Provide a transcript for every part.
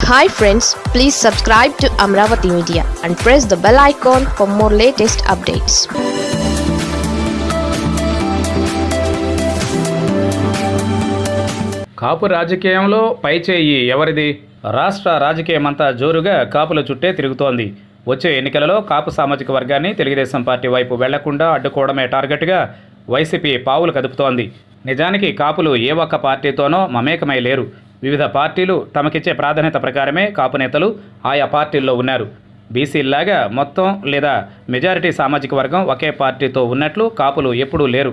Hi friends please subscribe to Amaravati media and press the bell icon for more latest updates Kapu రాజకీయంలో పైచేయి ఎవరిది? రాష్ట్ర రాజకీయమంతా జోరుగా కాపుల చుట్టే తిరుగుతోంది. వచ్చే ఎన్నికలలో కాపు సామాజిక వర్గాన్ని తెలుగుదేశం పార్టీ వైపు వెళ్ళకుండా అడ్డుకోవడమే టార్గెట్గా వైసీపీ పావులు కదుపుతోంది. నిజానికి కాపులు ఏ ఒక్క పార్టీతోనో మమేకమై లేరు. వివిధ పార్టీలు తమకిచ్చే ప్రాధాన్యత ప్రకారమే కాపు నేతలు ఆయా పార్టీల్లో ఉన్నారు. బీసీల్లాగా మొత్తం లేదా మెజారిటీ సామాజిక వర్గం ఒకే పార్టీతో ఉన్నట్లు కాపులు ఎప్పుడూ లేరు.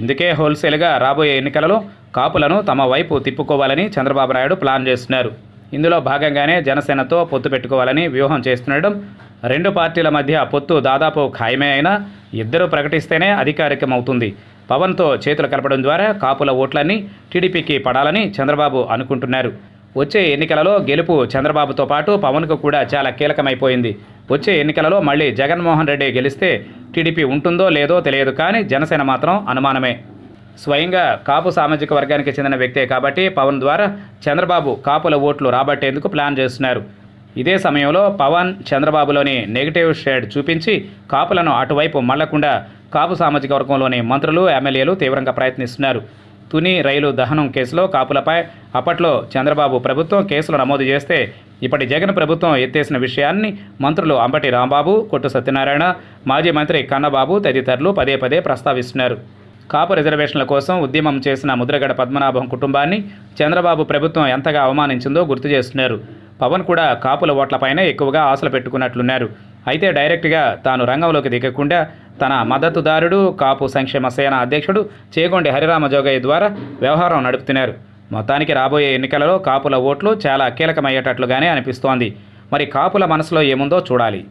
ఇందుకే హోల్సేల్గా రాబోయే ఎన్నికలలో కాపులను తమ వైపు తిప్పుకోవాలని చంద్రబాబు నాయుడు ప్లాన్ చేస్తున్నారు. ఇందులో భాగంగానే జనసేనతో పొత్తు పెట్టుకోవాలని వ్యూహం చేస్తుండడం రెండు పార్టీల మధ్య పొత్తు దాదాపు ఖాయమే అయినా ఇద్దరు ప్రకటిస్తేనే అధికారికమవుతుంది. పవన్తో చేతులు కలపడం ద్వారా కాపుల ఓట్లన్నీ టీడీపీకి పడాలని చంద్రబాబు అనుకుంటున్నారు. వచ్చే ఎన్నికలలో గెలుపు చంద్రబాబుతో పాటు పవన్కు కూడా చాలా కీలకమైపోయింది. వచ్చే ఎన్నికలలో మళ్ళీ జగన్మోహన్ రెడ్డి గెలిస్తే టీడీపీ ఉంటుందో లేదో తెలియదు కానీ జనసేన మాత్రం అనుమానమే. స్వయంగా కాపు సామాజిక వర్గానికి చెందిన వ్యక్తే కాబట్టి పవన్ ద్వారా చంద్రబాబు కాపుల ఓట్లు రాబట్టేందుకు ప్లాన్ చేస్తున్నారు. ఇదే సమయంలో పవన్ చంద్రబాబులోని నెగిటివ్ షేడ్ చూపించి కాపులను అటువైపు మళ్ళకుండా కాపు సామాజిక వర్గంలోని మంత్రులు ఎమ్మెల్యేలు తీవ్రంగా ప్రయత్నిస్తున్నారు. తుని రైలు దహనం కేసులో కాపులపై అప్పట్లో చంద్రబాబు ప్రభుత్వం కేసులు నమోదు చేస్తే ఇప్పటి జగన్ ప్రభుత్వం ఎత్తేసిన విషయాన్ని మంత్రులు అంబటి రాంబాబు కొట్టు సత్యనారాయణ మాజీ మంత్రి కన్నబాబు తదితరులు పదే పదే ప్రస్తావిస్తున్నారు. కాపు రిజర్వేషన్ల కోసం ఉద్యమం చేసిన ముద్రగడ పద్మనాభం కుటుంబాన్ని చంద్రబాబు ప్రభుత్వం ఎంతగా అవమానించిందో గుర్తు చేస్తున్నారు. పవన్ కూడా కాపుల ఓట్లపైనే ఎక్కువగా ఆశలు పెట్టుకున్నట్లున్నారు. అయితే డైరెక్ట్గా తాను రంగంలోకి దిగకుండా తన మద్దతుదారుడు కాపు సంక్షేమ సేన అధ్యక్షుడు చేగొండి హరిరామ జోగయ్య ద్వారా వ్యవహారం నడుపుతున్నారు. మొత్తానికి రాబోయే ఎన్నికలలో కాపుల ఓట్లు చాలా కీలకమయ్యేటట్లుగానే అనిపిస్తోంది. మరి కాపుల మనసులో ఏముందో చూడాలి.